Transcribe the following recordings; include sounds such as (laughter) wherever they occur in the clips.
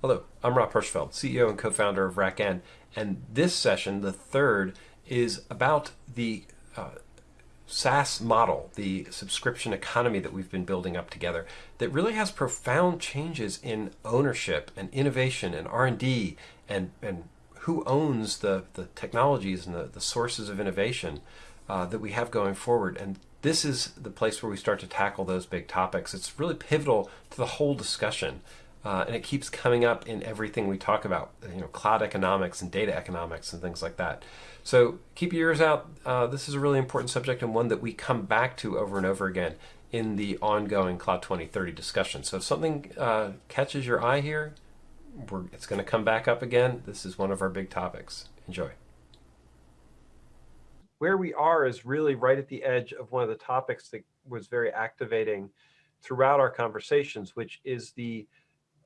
Hello, I'm Rob Hirschfeld, CEO and co-founder of RackN, and this session, the third, is about the uh, SaaS model, the subscription economy that we've been building up together, that really has profound changes in ownership and innovation and R&D and, and who owns the, the technologies and the, the sources of innovation uh, that we have going forward. And this is the place where we start to tackle those big topics. It's really pivotal to the whole discussion. Uh, and it keeps coming up in everything we talk about, you know, cloud economics and data economics and things like that. So keep your ears out. Uh, this is a really important subject and one that we come back to over and over again in the ongoing Cloud 2030 discussion. So if something uh, catches your eye here, it's going to come back up again. This is one of our big topics. Enjoy. Where we are is really right at the edge of one of the topics that was very activating throughout our conversations, which is the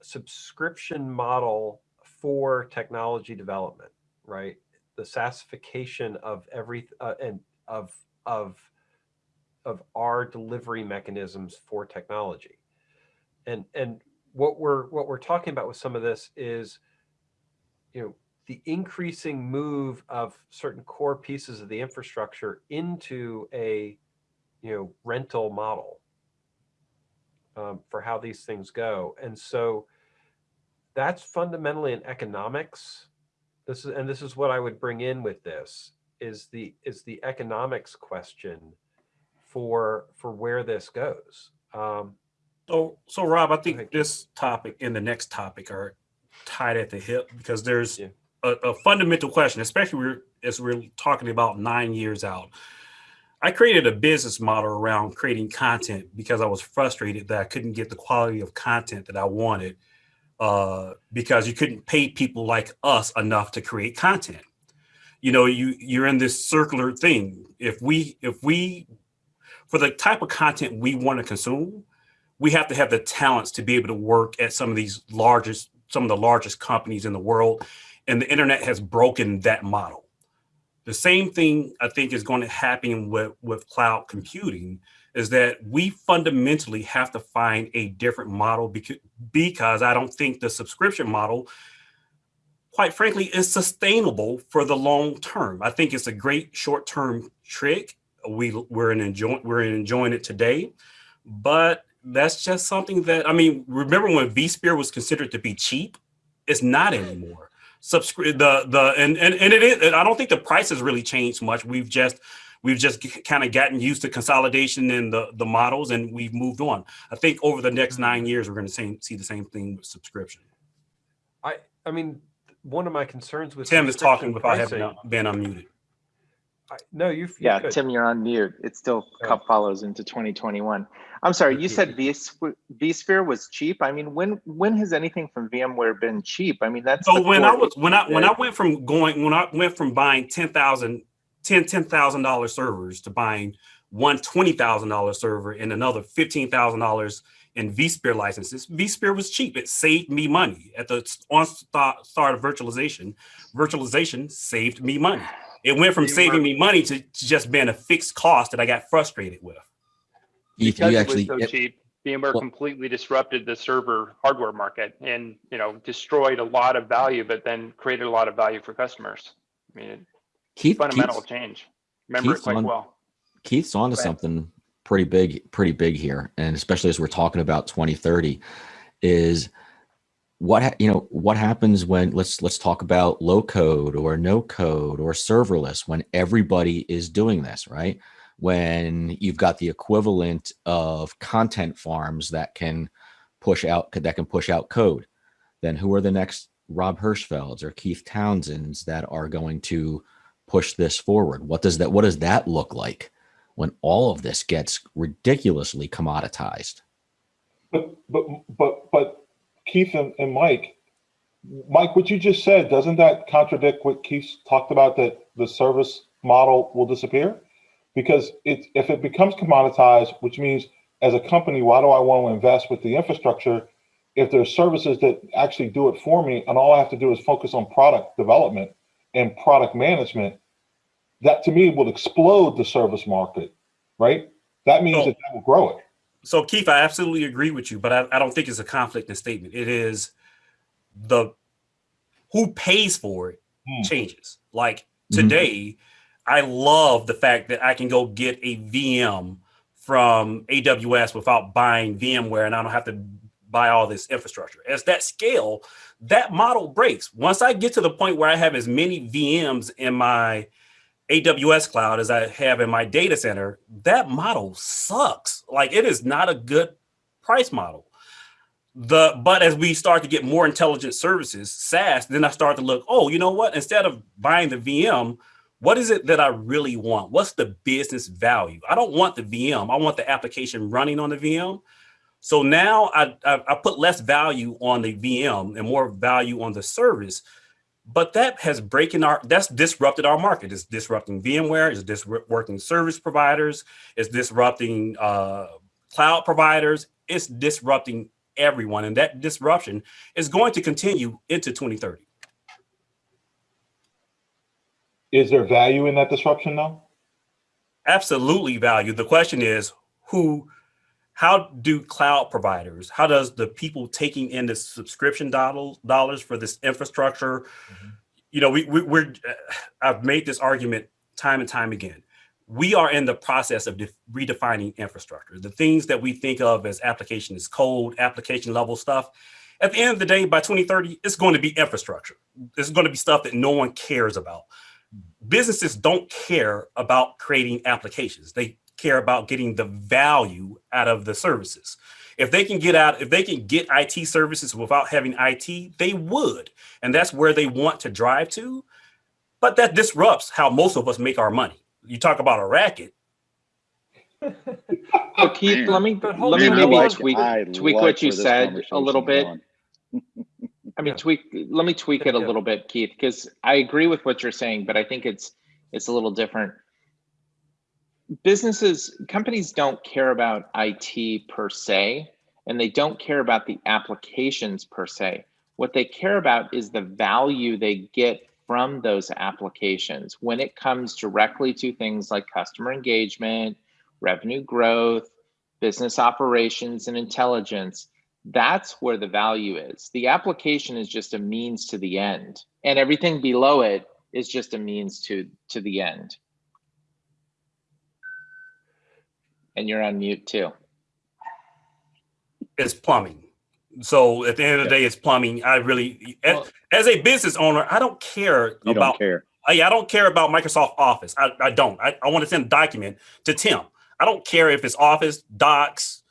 subscription model for technology development, right? The SaaSification of every uh, and of of of our delivery mechanisms for technology. And and what we're what we're talking about with some of this is, you know, the increasing move of certain core pieces of the infrastructure into a, you know, rental model um, for how these things go. And so that's fundamentally an economics. This is, and this is what I would bring in with this is the, is the economics question for, for where this goes. Um, so, so Rob, I think this topic and the next topic are tied at the hip because there's yeah. a, a, fundamental question, especially we as we're talking about nine years out. I created a business model around creating content because I was frustrated that I couldn't get the quality of content that I wanted uh, because you couldn't pay people like us enough to create content. You know, you you're in this circular thing. If we if we for the type of content we want to consume, we have to have the talents to be able to work at some of these largest, some of the largest companies in the world. And the internet has broken that model. The same thing I think is going to happen with, with cloud computing is that we fundamentally have to find a different model because, because I don't think the subscription model, quite frankly, is sustainable for the long term. I think it's a great short-term trick. We, we're, enjoy, we're enjoying it today, but that's just something that, I mean, remember when vSphere was considered to be cheap? It's not anymore. Subscribe the, the, and, and, and it is, I don't think the price has really changed much. We've just, we've just kind of gotten used to consolidation in the, the models and we've moved on. I think over the next mm-hmm. nine years, we're going to see the same thing with subscription. I, I mean, one of my concerns with Tim is talking without having been unmuted. I, no, you. Yeah, Tim, you're on mute. It still oh. follows into 2021. I'm sorry, you said vSphere was cheap. I mean, when when has anything from VMware been cheap? I mean, that's so when I was when I when I went from going when I went from buying 10,000 10 $10,000 servers to buying one $20,000 server and another $15,000 in vSphere licenses, vSphere was cheap. It saved me money at the start of virtualization. Virtualization saved me money. It went from saving me money to just being a fixed cost that I got frustrated with because it was so it, cheap, VMware well, completely disrupted the server hardware market and you know destroyed a lot of value, but then created a lot of value for customers. I mean, Keith, fundamental Keith's, change. Remember Keith's it quite on, well. Keith's onto something pretty big, pretty big here, and especially as we're talking about 2030, is what you know what happens when let's let's talk about low code or no code or serverless when everybody is doing this, right? when you've got the equivalent of content farms that can push out that can push out code then who are the next rob hirschfelds or keith townsends that are going to push this forward? What does that what does that look like when all of this gets ridiculously commoditized? But but but but keith and, and mike mike what you just said doesn't that contradict what keith talked about that the service model will disappear? Because it, if it becomes commoditized, which means as a company, why do I want to invest with the infrastructure if there's services that actually do it for me and all I have to do is focus on product development and product management, that to me will explode the service market, right? That means so, that, that will grow it. So Keith, I absolutely agree with you, but I, I don't think it's a conflict in statement. It is the who pays for it Hmm. changes. Like Mhm. today, I love the fact that I can go get a VM from AWS without buying VMware and I don't have to buy all this infrastructure. As that scale, that model breaks. Once I get to the point where I have as many VMs in my AWS cloud as I have in my data center, that model sucks. Like it is not a good price model. The but as we start to get more intelligent services, SaaS, then I start to look, oh, you know what? Instead of buying the VM, what is it that I really want? What's the business value? I don't want the VM. I want the application running on the VM. So now I, I, I put less value on the VM and more value on the service. But that has breaking our that's disrupted our market. It's disrupting VMware, it's disrupting service providers, it's disrupting uh, cloud providers, it's disrupting everyone. And that disruption is going to continue into 2030. Is there value in that disruption though? Absolutely value. The question is who, how do cloud providers, how does the people taking in the subscription dollars, dollars for this infrastructure, mm-hmm. you know, we, we, we're, uh, I've made this argument time and time again. We are in the process of redefining infrastructure. The things that we think of as application is code, application level stuff. At the end of the day, by 2030, it's going to be infrastructure. It's going to be stuff that no one cares about. Mm. Businesses don't care about creating applications. They care about getting the value out of the services. If they can get out, if they can get IT services without having IT, they would. And that's where they want to drive to. But that disrupts how most of us make our money. You talk about a racket. (laughs) So Keith, let me, But hold let me maybe hold on. tweak, tweak like what you said a little bit. (laughs) I mean, Yeah. tweak, let me tweak it a little bit, Keith, because I agree with what you're saying, but I think it's, it's a little different. Businesses, companies don't care about IT per se, and they don't care about the applications per se. What they care about is the value they get from those applications when it comes directly to things like customer engagement, revenue growth, business operations, and intelligence that's where the value is. The application is just a means to the end, and everything below it is just a means to to the end. And you're on mute too. It's plumbing. So at the end of the day, it's plumbing. I really, as, Well- as a business owner, I don't care You about don't care. I, I don't care about Microsoft Office. I, I don't. I, I want to send a document to Tim. I don't care if it's Office, Docs,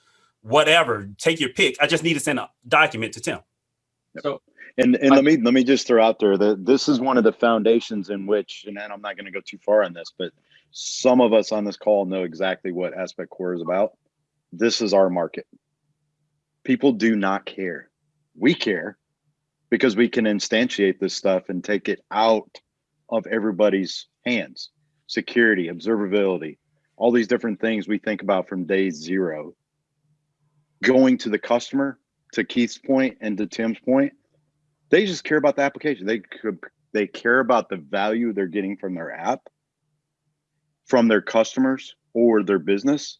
whatever. Take your pick. I just need to send a document to Tim. And and I- let me let me just throw out there that this is one of the foundations in which, and I'm not going to go too far on this, but some of us on this call know exactly what Aspect Core is about. This is our market. People do not care. We care because we can instantiate this stuff and take it out of everybody's hands. Security, observability, all these different things we think about from day zero. Going to the customer, to Keith's point and to Tim's point, they just care about the application. They could they care about the value they're getting from their app, from their customers or their business.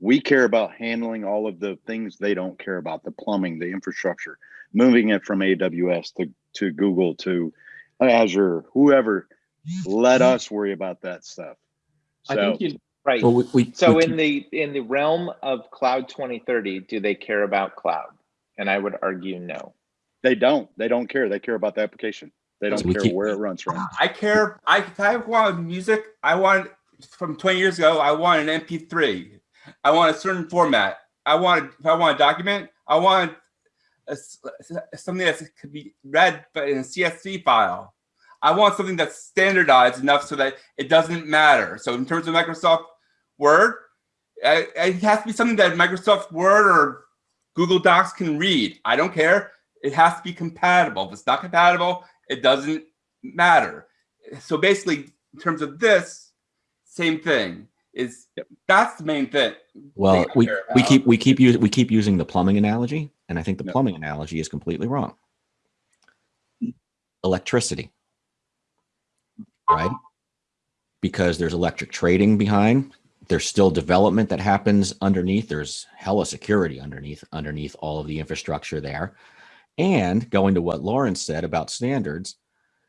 We care about handling all of the things they don't care about, the plumbing, the infrastructure, moving it from AWS to, to Google to Azure, whoever. Let us worry about that stuff. I think you right. Well, we, we, So we in the in the realm of cloud 2030, do they care about cloud? And I would argue no. They don't. They don't care. They care about the application. They don't So care keep- where it runs from. I care. I if I want music, I want from 20 years ago. I want an MP3. I want a certain format. I want if I want a document. I want a s something that could be read but in a CSV file. I want something that's standardized enough so that it doesn't matter. So in terms of Microsoft Word, uh, it has to be something that Microsoft Word or Google Docs can read. I don't care. It has to be compatible. If it's not compatible, it doesn't matter. So basically, in terms of this, same thing is that's the main thing. well, we, we keep, we keep using, we keep using the plumbing analogy. And I think the No. plumbing analogy is completely wrong. Electricity. Right? Because there's electric trading behind, there's still development that happens underneath. There's hella security underneath, underneath all of the infrastructure there. And going to what Lauren said about standards,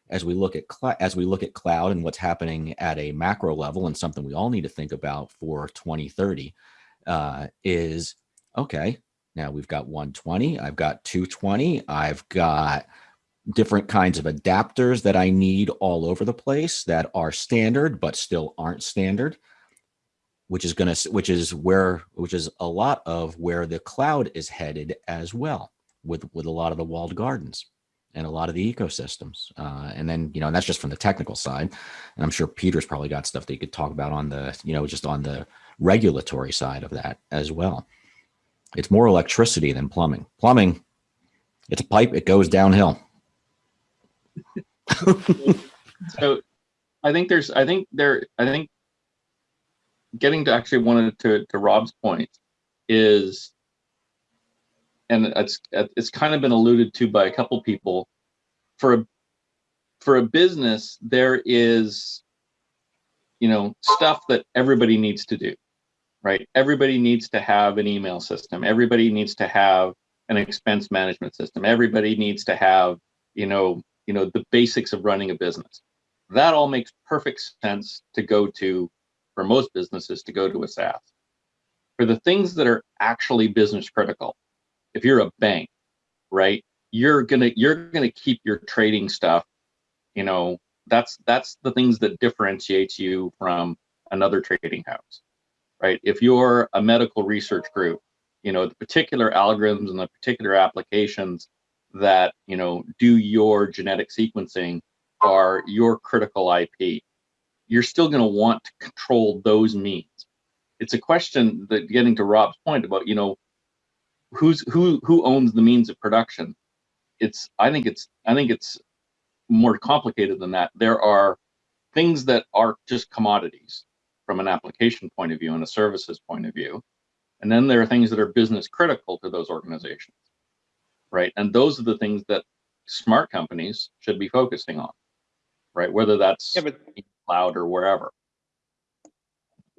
as we look at as we look at cloud and what's happening at a macro level, and something we all need to think about for 2030, uh, is okay. Now we've got 120, I've got 220, I've got different kinds of adapters that I need all over the place that are standard but still aren't standard which is going to which is where which is a lot of where the cloud is headed as well with with a lot of the walled gardens and a lot of the ecosystems uh, and then you know and that's just from the technical side and i'm sure peter's probably got stuff that you could talk about on the you know just on the regulatory side of that as well. It's more electricity than plumbing. Plumbing it's a pipe it goes downhill. So i think there's i think there i think getting to actually one to, to Rob's point is, and it's it's kind of been alluded to by a couple people, for a for a business there is, you know, stuff that everybody needs to do, right? Everybody needs to have an email system. Everybody needs to have an expense management system. Everybody needs to have, you know, you know, the basics of running a business. That all makes perfect sense to go to for most businesses to go to a SaaS. For the things that are actually business critical, if you're a bank, right, you're gonna you're gonna keep your trading stuff. You know, that's that's the things that differentiates you from another trading house, right? If you're a medical research group, you know the particular algorithms and the particular applications that you know do your genetic sequencing are your critical IP you're still going to want to control those means. It's a question that getting to Rob's point about, you know, who's who who owns the means of production. It's I think it's I think it's more complicated than that. There are things that are just commodities from an application point of view and a services point of view. And then there are things that are business critical to those organizations. Right. And those are the things that smart companies should be focusing on. Right. Whether that's yeah, but cloud or wherever.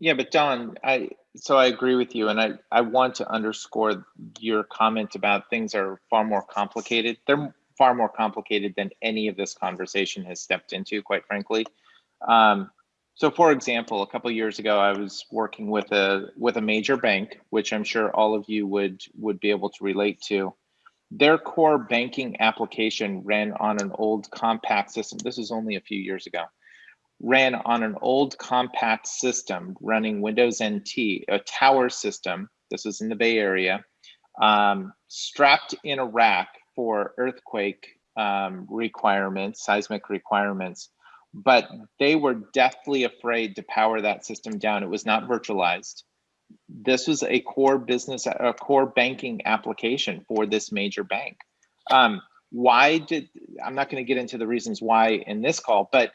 Yeah, but Don, I so I agree with you, and I I want to underscore your comment about things are far more complicated. They're far more complicated than any of this conversation has stepped into, quite frankly. Um, so, for example, a couple years ago, I was working with a with a major bank, which I'm sure all of you would would be able to relate to. Their core banking application ran on an old Compaq system. This was only a few years ago ran on an old Compaq system running Windows NT, a tower system. This was in the Bay Area, um, strapped in a rack for earthquake um, requirements, seismic requirements. But they were deathly afraid to power that system down. It was not virtualized. This was a core business, a core banking application for this major bank. Um, why did, I'm not going to get into the reasons why in this call, but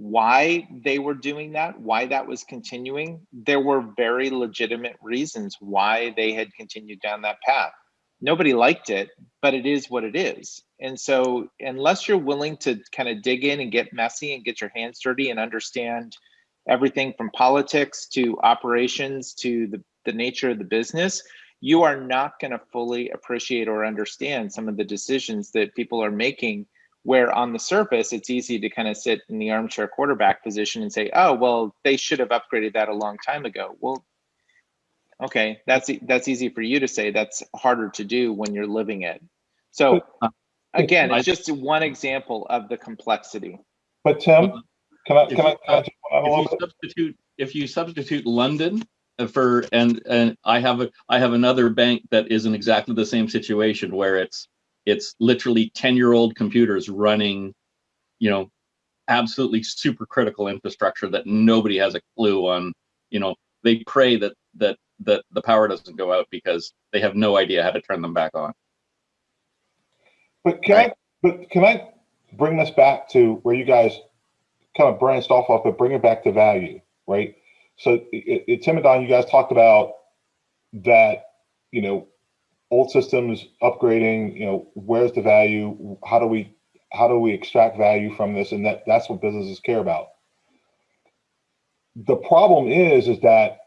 why they were doing that, why that was continuing, there were very legitimate reasons why they had continued down that path. Nobody liked it, but it is what it is. And so, unless you're willing to kind of dig in and get messy and get your hands dirty and understand everything from politics to operations to the, the nature of the business, you are not going to fully appreciate or understand some of the decisions that people are making where on the surface it's easy to kind of sit in the armchair quarterback position and say oh well they should have upgraded that a long time ago. Well okay that's that's easy for you to say. That's harder to do when you're living it. So uh, again it's just one example of the complexity. But tim can i can i, can I if you uh, substitute if you substitute london uh, for and and i have a i have another bank that is in exactly the same situation where it's it's literally 10 year old computers running you know absolutely super critical infrastructure that nobody has a clue on. You know they pray that that that the power doesn't go out because they have no idea how to turn them back on. But can right? i but can i bring this back to where you guys kind of branched off of but bring it back to value right? So it, it, tim and don you guys talked about that you know old systems upgrading you know where's the value? How do we how do we extract value from this? And that that's what businesses care about. The problem is is that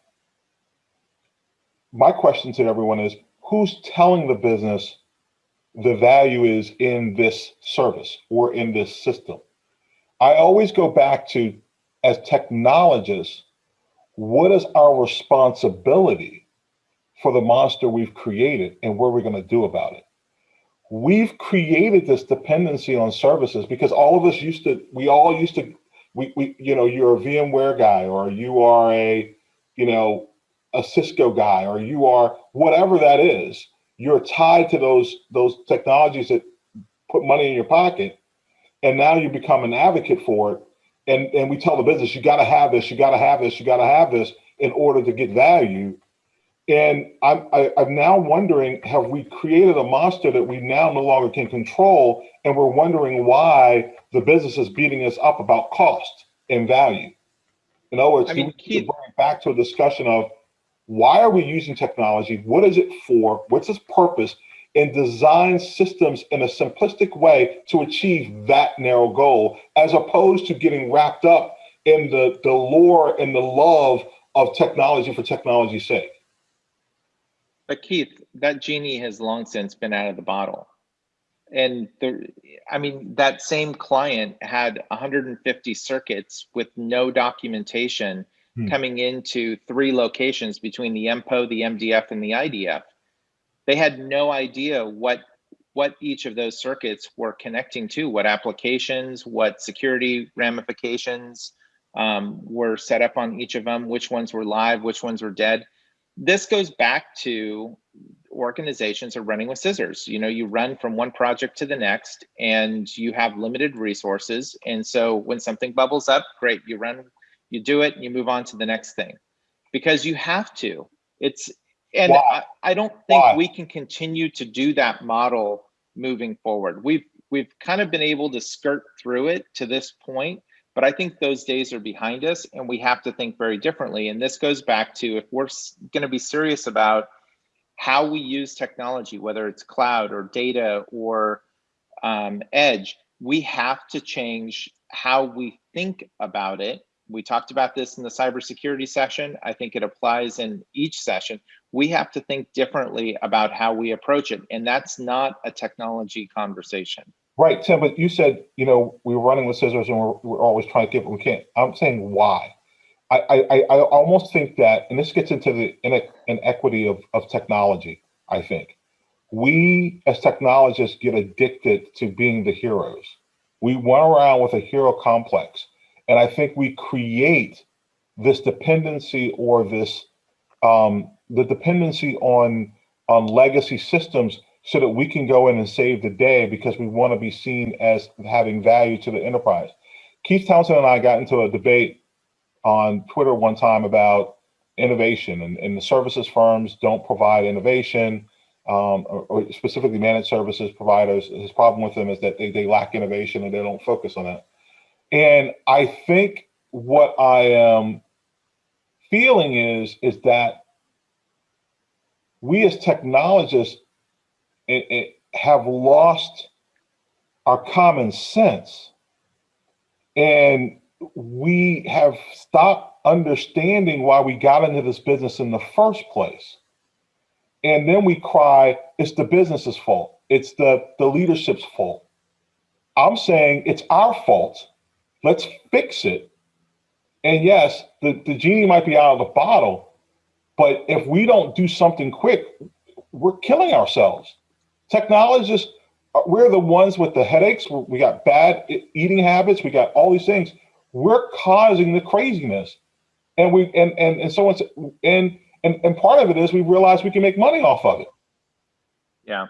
my question to everyone is who's telling the business the value is in this service or in this system. I always go back to, as technologists, what is our responsibility for the monster we've created and what we're going to do about it? We've created this dependency on services because all of us used to, we all used to, we, we you know, you're a VMware guy or you are a, you know, a Cisco guy or you are whatever that is you're tied to those those technologies that put money in your pocket and now you become an advocate for it and and we tell the business you got to have this you got to have this you got to have this in order to get value and I'm I, am i am now wondering have we created a monster that we now no longer can control and we're wondering why the business is beating us up about cost and value in other words I mean, back to a discussion of why are we using technology? What is it for? What's its purpose? And design systems in a simplistic way to achieve that narrow goal, as opposed to getting wrapped up in the, the lore and the love of technology for technology's sake. But Keith, that genie has long since been out of the bottle. And the, I mean, that same client had 150 circuits with no documentation hmm. coming into three locations between the MPO, the MDF, and the IDF. They had no idea what what each of those circuits were connecting to, what applications, what security ramifications um, were set up on each of them, which ones were live, which ones were dead. This goes back to organizations are running with scissors. You know, you run from one project to the next and you have limited resources. And so when something bubbles up, great, you run you do it and you move on to the next thing. Because you have to. It's and I, I, don't think we can continue to do that model moving forward. We've we've kind of been able to skirt through it to this point but i think those days are behind us and we have to think very differently and this goes back to if we're going to be serious about how we use technology whether it's cloud or data or um, edge we have to change how we think about it we talked about this in the cybersecurity session. I think it applies in each session. We have to think differently about how we approach it. And that's not a technology conversation. Right, Tim, but you said, you know, we were running with scissors and we're, we're always trying to get what we can't. I'm saying why. I, I, I almost think that, and this gets into the inequity of, of technology, I think. We as technologists get addicted to being the heroes. We run around with a hero complex and I think we create this dependency or this um, the dependency on on legacy systems so that we can go in and save the day because we want to be seen as having value to the enterprise. Keith Townsend and I got into a debate on Twitter one time about innovation and, and the services firms don't provide innovation um, or, or, specifically managed services providers. His problem with them is that they, they lack innovation and they don't focus on that. And I think what I am feeling is is that we as technologists it, it have lost our common sense. And we have stopped understanding why we got into this business in the first place. And then we cry it's the business's fault. It's the the leadership's fault. I'm saying it's our fault. Let's fix it. And yes, the, the genie might be out of the bottle, but if we don't do something quick, we're killing ourselves. Technologists, uh, we're the ones with the headaches. We got bad eating habits. We got all these things. We're causing the craziness. And we and and and so on and and and part of it is we realize we can make money off of it. Yeah.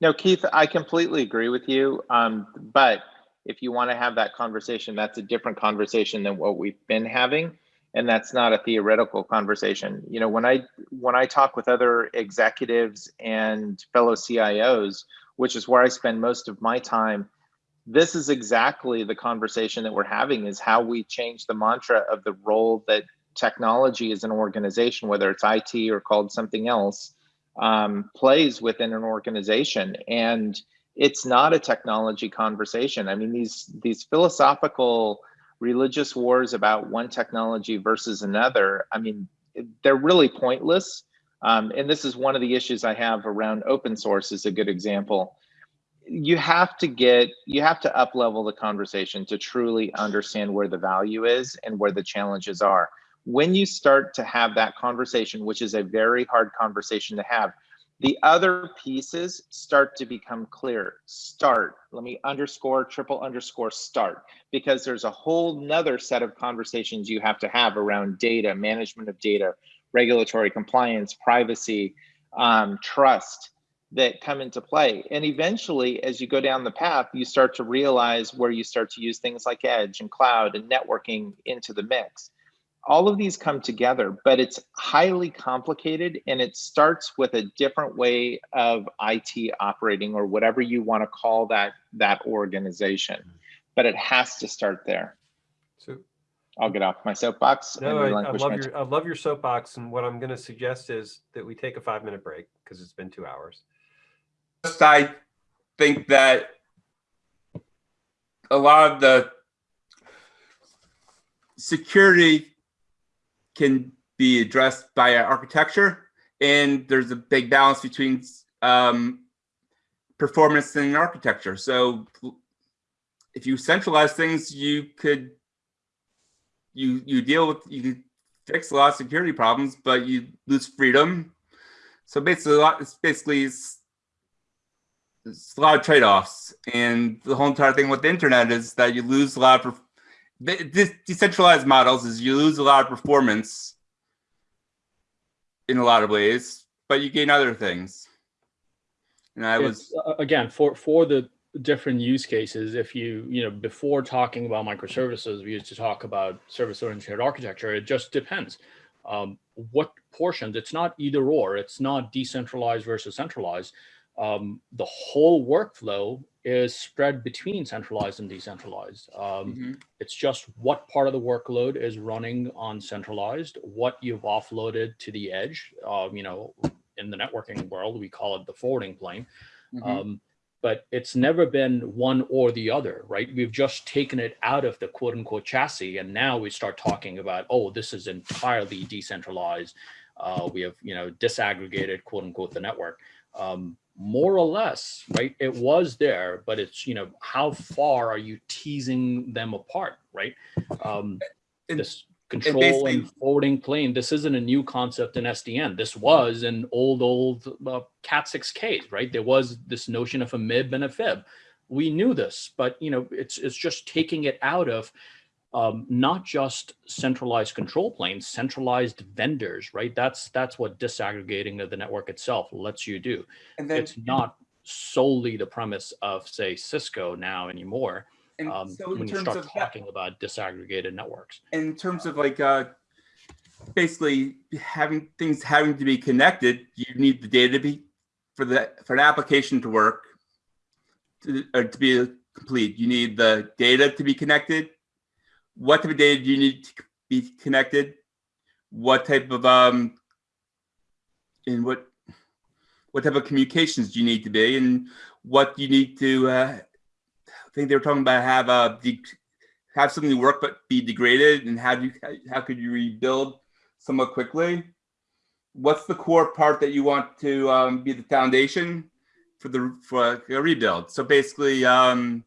No, Keith, I completely agree with you. Um, but if you want to have that conversation, that's a different conversation than what we've been having. And that's not a theoretical conversation. You know, when I when I talk with other executives and fellow CIOs, which is where I spend most of my time, this is exactly the conversation that we're having is how we change the mantra of the role that technology as an organization, whether it's IT or called something else, um, plays within an organization. And it's not a technology conversation. I mean, these these philosophical religious wars about one technology versus another, I mean, they're really pointless. Um, and this is one of the issues I have around open source is a good example. you have to get you have to up level the conversation to truly understand where the value is and where the challenges are when you start to have that conversation which is a very hard conversation to have the other pieces start to become clear start let me underscore triple underscore start because there's a whole nother set of conversations you have to have around data management of data regulatory compliance privacy um, trust that come into play. And eventually, as you go down the path, you start to realize where you start to use things like edge and cloud and networking into the mix. All of these come together, but it's highly complicated and it starts with a different way of IT operating or whatever you want to call that that organization. Mm-hmm. But it has to start there. So I'll get off my soapbox. no, I, I love your I love your soapbox, and what I'm going to suggest is that we take a five minute break because it's been two hours. I think that a lot of the security can be addressed by architecture, and there's a big balance between um, performance and architecture. So if you centralize things, you could you you deal with you fix a lot of security problems, but you lose freedom. So basically, a lot, it's basically it's, it's a lot of trade-offs, and the whole entire thing with the internet is that you lose a lot of this decentralized models is you lose a lot of performance in a lot of ways, but you gain other things. And I it's, was uh, again for for the different use cases. If you you know before talking about microservices, we used to talk about service-oriented architecture. It just depends. Um, what portions? It's not either or. It's not decentralized versus centralized. Um, the whole workflow is spread between centralized and decentralized. Um, Mhm. It's just what part of the workload is running on centralized, what you've offloaded to the edge. Um, you know, in the networking world, we call it the forwarding plane. Mhm. Um, but it's never been one or the other, right? We've just taken it out of the quote unquote chassis, and now we start talking about, oh, this is entirely decentralized. Uh, we have, you know, disaggregated quote unquote the network. Um, more or less, right? It was there, but it's, you know, how far are you teasing them apart, right? Um, And- this control basically- and forwarding plane, this isn't a new concept in SDN. This was an old, old uh, Cat 6Ks, right? There was this notion of a MIB and a FIB. We knew this, but, you know, it's, it's just taking it out of um, not just centralized control planes, centralized vendors, right? That's that's what disaggregating of the network itself lets you do. and then It's not solely the premise of say Cisco now anymore. and Um, so in when you start of that, talking about disaggregated networks. in terms of like uh basically having things having to be connected you need the data to be for the for an application to work to, or to be complete you need the data to be connected what type of data do you need to be connected? What type of um in what what type of communications do you need to be? And what you need to uh i think they were talking about have uh the have something work but be degraded and how do you how could you rebuild somewhat quickly? What's the core part that you want to um, be the foundation for the for a rebuild? So basically um,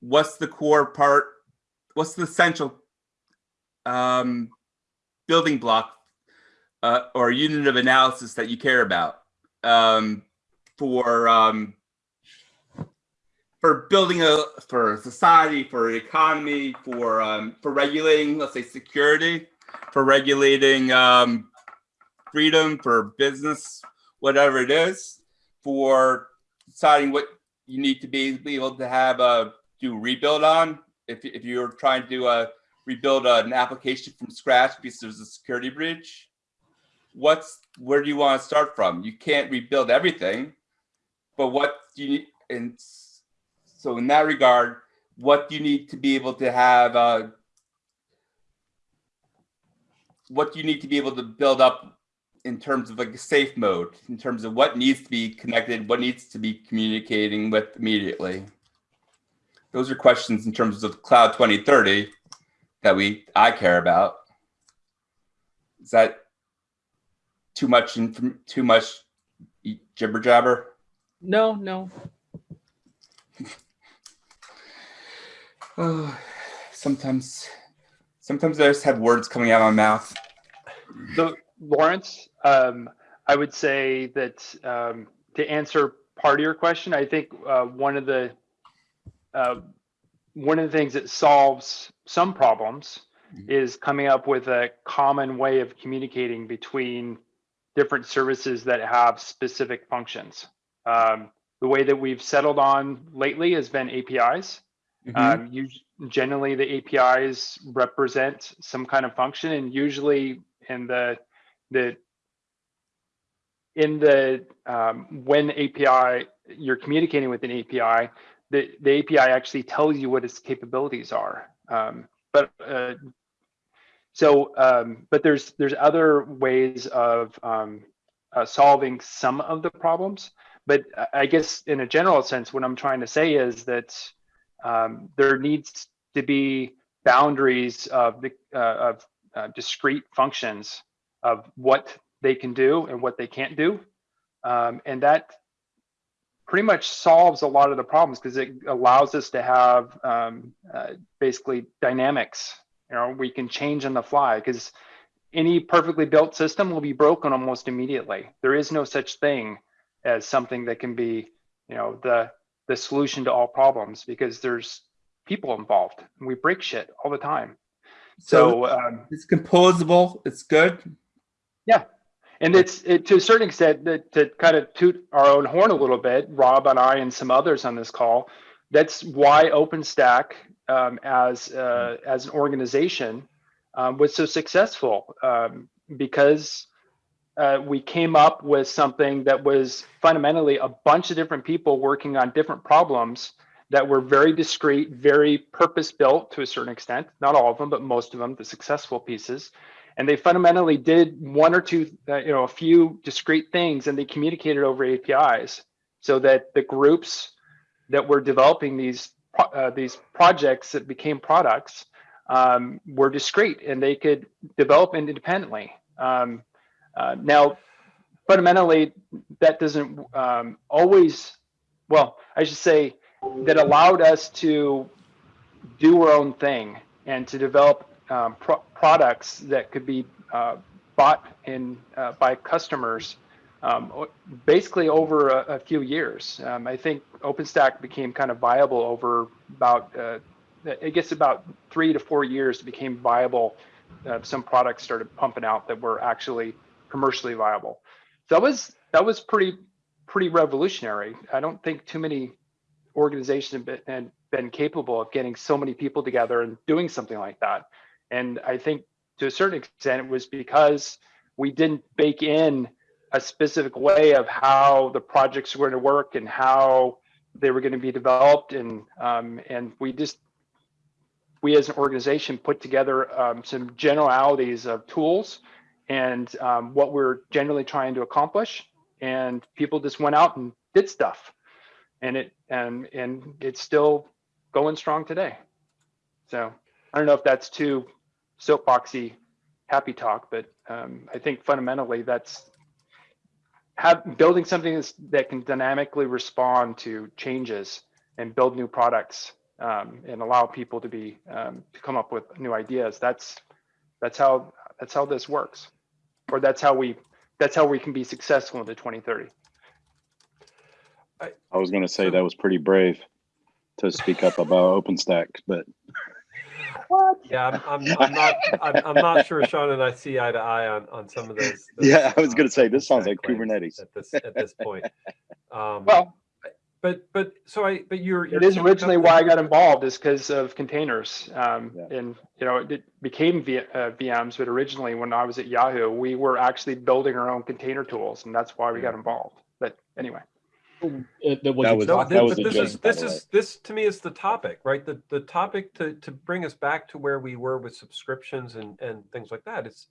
what's the core part what's the essential um, building block uh, or unit of analysis that you care about um, for um, for building a for society, for economy, for um, for regulating, let's say security, for regulating um, freedom, for business, whatever it is, for deciding what you need to be, be able to have a do rebuild on. If if you're trying to a rebuild an application from scratch because there's a security breach, what's where do you want to start from? You can't rebuild everything, but what do you need? And so in that regard, what do you need to be able to have? Uh, what do you need to be able to build up in terms of like a safe mode, in terms of what needs to be connected, what needs to be communicating with immediately? Those are questions in terms of Cloud 2030 that we I care about. Is that too much and too much jibber jabber? No, no. (sighs) Oh, sometimes, sometimes I just have words coming out of my mouth. So Lawrence, um, I would say that um, to answer part of your question, I think uh, one of the uh, one of the things that solves some problems is coming up with a common way of communicating between different services that have specific functions. Um, the way that we've settled on lately has been APIs. Mhm. Um, you, generally, the APIs represent some kind of function, and usually in the the in the um, when API you're communicating with an API, the the API actually tells you what its capabilities are. Um, but uh, so, um, but there's there's other ways of um, uh, solving some of the problems. But I- guess in a general sense, what I'm trying to say is that um, there needs to be boundaries of the uh, of uh, discrete functions of what they can do and what they can't do, um, and that pretty much solves a lot of the problems because it allows us to have um, uh, basically dynamics. You know, we can change on the fly because any perfectly built system will be broken almost immediately. There is no such thing as something that can be, you know, the the solution to all problems because there's people involved. We break shit all the time. So, um, it's composable. It's good. yeah, and it's it, to a certain extent that to kind of toot our own horn a little bit. Rob and I and some others on this call. That's why OpenStack um, as uh, as an organization um, was so successful um, because uh, we came up with something that was fundamentally a bunch of different people working on different problems that were very discrete, very purpose built to a certain extent. Not all of them, but most of them, the successful pieces. And they fundamentally did one or two, uh, you know, a few discrete things, and they communicated over APIs so that the groups that were developing these uh, these projects that became products um, were discrete and they could develop independently. Um, uh, now, fundamentally, that doesn't um, always, well, I should say, that allowed us to do our own thing and to develop um, pro- products that could be uh, bought in uh, by customers um, basically over a, a few years. Um, I think OpenStack became kind of viable over about, uh, I guess about three to four years it became viable. Uh, some products started pumping out that were actually commercially viable. So that was that was pretty pretty revolutionary. I don't think too many organizations have been, been capable of getting so many people together and doing something like that. And I think to a certain extent it was because we didn't bake in a specific way of how the projects were going to work and how they were going to be developed. And um, and we just we as an organization put together um, some generalities of tools and um, what we're generally trying to accomplish. And people just went out and did stuff. And it and and it's still going strong today. So i don't know if that's too soapboxy happy talk but um, i think fundamentally that's have building something that can dynamically respond to changes and build new products um, and allow people to be um, to come up with new ideas. That's that's how that's how this works. Or that's how we that's how we can be successful into 2030 I was going to say that was pretty brave to speak up about OpenStack, but Yeah, I'm, I'm, I'm not, I'm, I'm not sure Sean and I see eye to eye on, on some of those. those, yeah, I was going uh, to say this sounds like Kubernetes. At this, at this point. (laughs) Um, well but, but, so I, but you're. it you're is keeping originally why i got involved is because of containers um, Yeah. and you know it became v, uh, vms but originally when i was at yahoo we were actually building our own container tools and that's why we got involved but anyway Uh, that what That was- No, that was but this joke, is, this is, this to me is the topic, right? The, the topic to, to bring us back to where we were with subscriptions and, and things like that. It's,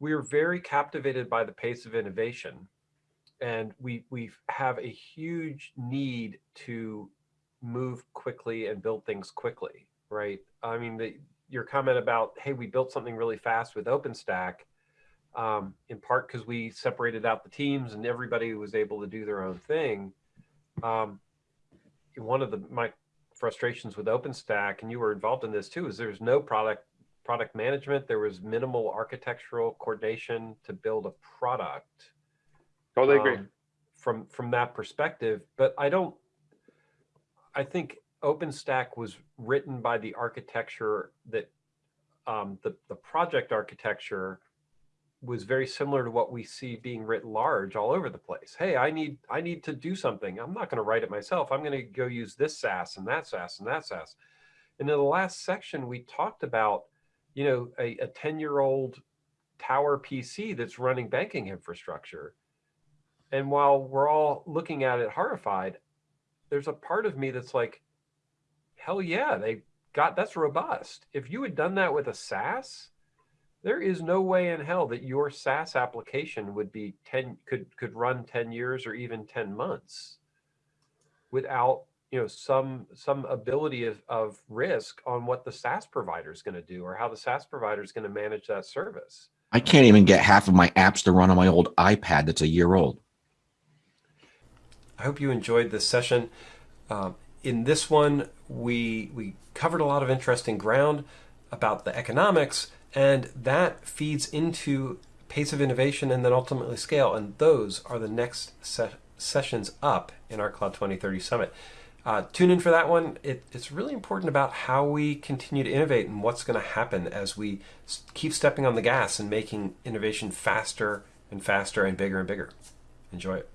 we are very captivated by the pace of innovation. And we, we have a huge need to move quickly and build things quickly, right? I mean, the, your comment about, hey, we built something really fast with OpenStack, um, in part because we separated out the teams and everybody was able to do their own thing. Um, one of the my frustrations with OpenStack, and you were involved in this too, is there's no product product management. There was minimal architectural coordination to build a product. Totally agree. Um, from from that perspective, but I don't. I think OpenStack was written by the architecture that um, the the project architecture was very similar to what we see being writ large all over the place. Hey, I need I need to do something. I'm not going to write it myself. I'm going to go use this SaaS and that SaaS and that SaaS. And in the last section, we talked about, you know, a, a 10 year old tower PC that's running banking infrastructure. And while we're all looking at it horrified, there's a part of me that's like, hell yeah, they got that's robust. If you had done that with a SaaS, there is no way in hell that your SaaS application would be 10 could could run 10 years or even 10 months without you know some some ability of, of risk on what the SaaS provider is going to do or how the SaaS provider is going to manage that service. I can't even get half of my apps to run on my old iPad that's a year old. I hope you enjoyed this session. Um, in this one, we we covered a lot of interesting ground about the economics and that feeds into pace of innovation and then ultimately scale. And those are the next se sessions up in our Cloud 2030 Summit. Uh, tune in for that one. It, it's really important about how we continue to innovate and what's going to happen as we keep stepping on the gas and making innovation faster and faster and bigger and bigger. Enjoy it.